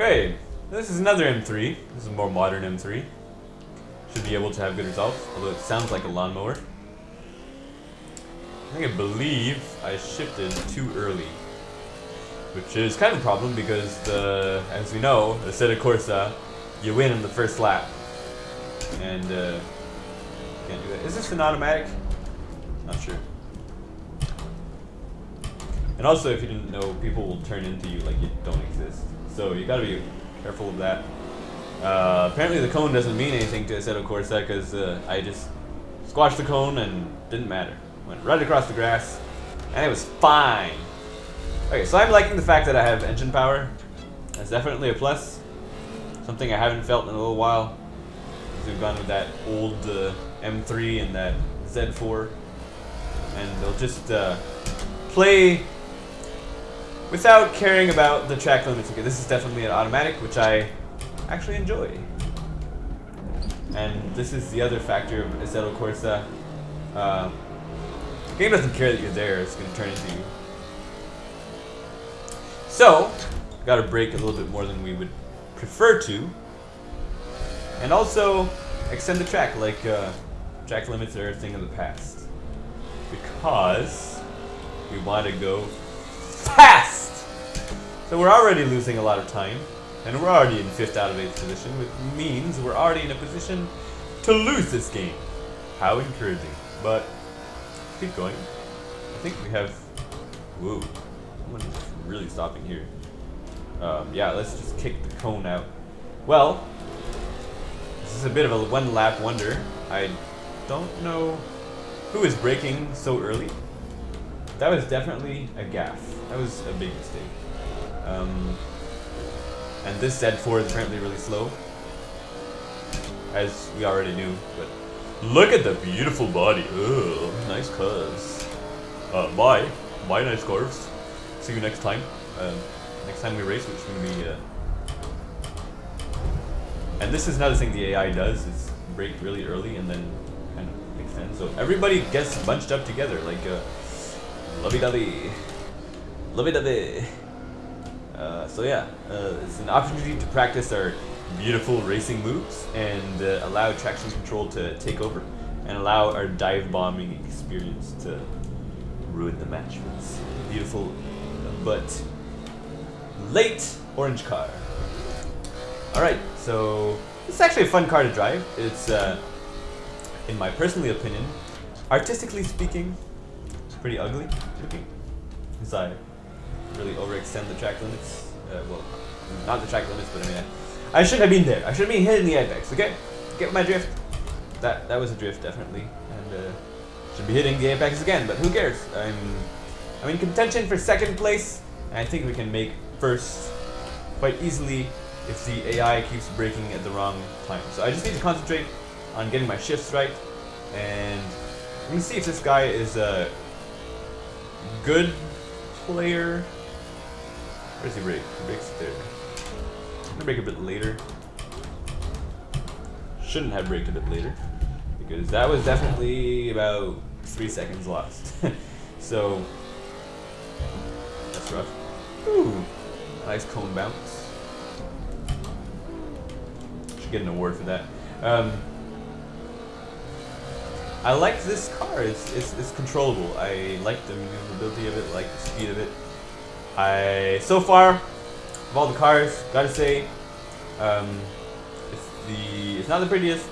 Okay, this is another M3. This is a more modern M3. Should be able to have good results, although it sounds like a lawnmower. I think I believe I shifted too early. Which is kind of a problem because, the, as we know, the of Corsa, you win in the first lap. And, uh, can't do that. Is this an automatic? Not sure. And also, if you didn't know, people will turn into you like you don't exist. So you gotta be careful of that. Uh, apparently the cone doesn't mean anything to Assetto Corsa because uh, I just squashed the cone and didn't matter. Went right across the grass and it was fine. Okay, so I'm liking the fact that I have engine power. That's definitely a plus. Something I haven't felt in a little while. We've gone with that old uh, M3 and that Z4. And they'll just uh, play without caring about the track limits. Okay, this is definitely an automatic, which I actually enjoy. And this is the other factor of Assetto Corsa. Uh, the game doesn't care that you're there, it's going to turn into you. So, got to brake a little bit more than we would prefer to. And also, extend the track, like uh, track limits are a thing of the past. Because we want to go fast! So we're already losing a lot of time, and we're already in 5th out of 8th position, which means we're already in a position to lose this game. How encouraging. But, keep going. I think we have... Whoa. Someone's really stopping here. Um, yeah, let's just kick the cone out. Well, this is a bit of a one-lap wonder. I don't know who is braking so early. That was definitely a gaffe. That was a big mistake. Um, and this Z4 is apparently really slow, as we already knew. But look at the beautiful body. Ugh, nice cars. Uh, bye. Bye, nice cars. See you next time. Um, next time we race, which is going to be... Uh... And this is another thing the AI does, is brake really early and then kind of extend. So everybody gets bunched up together, like uh, lovey-dovey. Lovey-dovey. Uh, so yeah, uh, it's an opportunity to practice our beautiful racing moves and uh, allow traction control to take over and allow our dive bombing experience to ruin the match with this beautiful but late orange car. Alright, so this is actually a fun car to drive. It's, uh, in my personal opinion, artistically speaking, it's pretty ugly looking. I really overextend the track limits. Uh, well, not the track limits, but I mean, I, I should have been there. I should have been hitting the apex, okay? Get my drift. That that was a drift, definitely. And uh, should be hitting the apex again, but who cares? I'm, I'm in contention for second place, and I think we can make first quite easily if the AI keeps braking at the wrong time. So I just need to concentrate on getting my shifts right, and let me see if this guy is a good player. Where's he brake? He brakes there. I'm gonna brake a bit later. Shouldn't have braked a bit later. Because that was definitely about three seconds lost. so, that's rough. Ooh, nice cone bounce. Should get an award for that. Um, I like this car. It's, it's, it's controllable. I like the maneuverability of it, like the speed of it. I so far of all the cars, gotta say, um, it's the it's not the prettiest,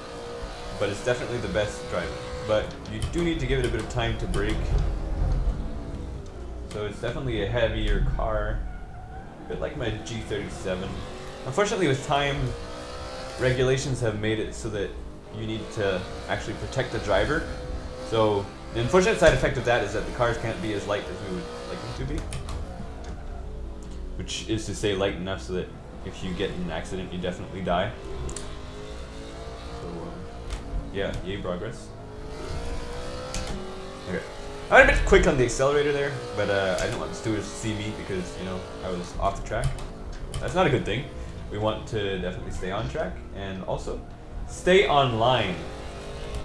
but it's definitely the best driving. But you do need to give it a bit of time to brake. So it's definitely a heavier car, a bit like my G37. Unfortunately, with time, regulations have made it so that you need to actually protect the driver. So the unfortunate side effect of that is that the cars can't be as light as we would like them to be. Which is to say light enough so that if you get in an accident, you definitely die. So, um, yeah, yay progress. Okay. I went a bit quick on the accelerator there, but uh, I didn't want the stewards to see me because, you know, I was off the track. That's not a good thing. We want to definitely stay on track, and also, stay online.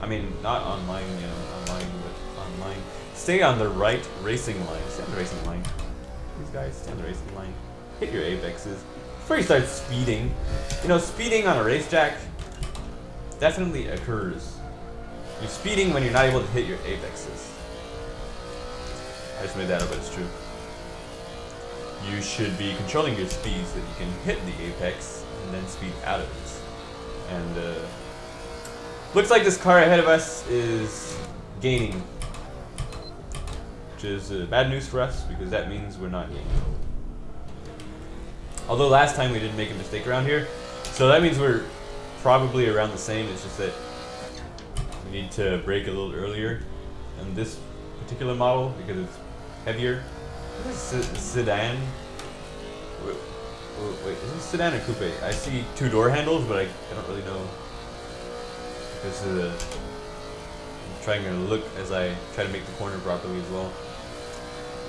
I mean, not online, you know, online, but online. Stay on the right racing line. Stay on the racing line. These guys, stay on the racing line. Hit your apexes. before you start speeding, you know, speeding on a racetrack definitely occurs. You're speeding when you're not able to hit your apexes. I just made that up, but it's true. You should be controlling your speed so that you can hit the apex and then speed out of it. And uh, looks like this car ahead of us is gaining, which is uh, bad news for us because that means we're not gaining. Although last time we didn't make a mistake around here, so that means we're probably around the same. It's just that we need to brake a little earlier on this particular model because it's heavier. Is sedan? Wait, wait, is this sedan or coupe? I see two door handles, but I, I don't really know. This is a, trying to look as I try to make the corner properly as well.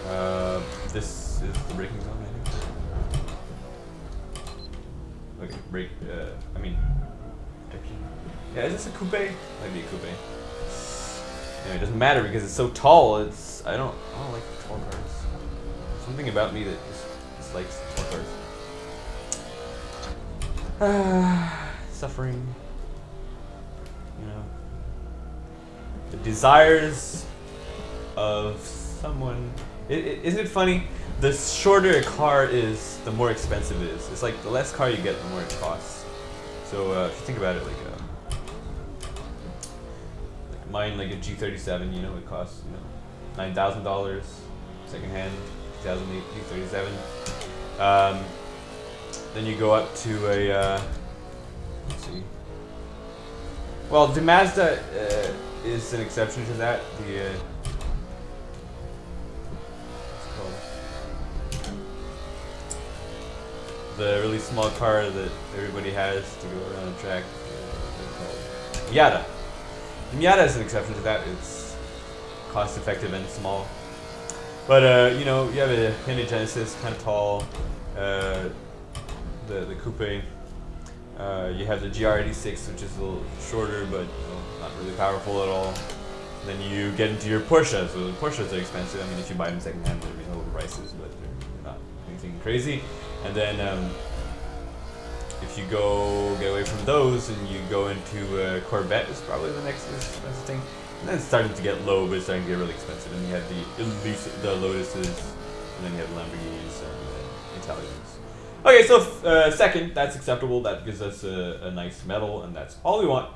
Uh, this is the braking zone, I think. Okay, brake, uh, I mean, protection. Yeah, is this a coupe? Might be a coupe. Yeah, it doesn't matter because it's so tall. It's I don't I don't like tall cars. Something about me that just dislikes tall cars. Ah, suffering. You know, the desires of someone. is it, isn't it funny? The shorter a car is, the more expensive it is. It's like the less car you get, the more it costs. So uh, if you think about it, like. Uh, mine like a G37, you know, it costs you know nine thousand dollars, second hand, 2008 G37. Um, then you go up to a uh, let's see. Well, the Mazda uh, is an exception to that. The uh, the really small car that everybody has to go around the track. Uh, Yada. Miata is an exception to that. It's cost effective and small. But, uh, you know, you have a Hyundai Genesis, kind of tall, uh, the, the coupe. Uh, you have the GR86, which is a little shorter, but you know, really powerful at all. Then you get into your Porsche, so the Porsches are expensive. I mean, if you buy them secondhand, they're reasonable prices, but they're not anything crazy. And then um, if you go get away from those and you go into uh, Corvette is probably the next expensive thing. And then it's starting to get low, but it's starting to get really expensive. And you have the Elise, the Lotuses, and then you have Lamborghinis and uh, Italians. Okay, so uh, second, that's acceptable. That gives us a, a nice medal, and that's all we want.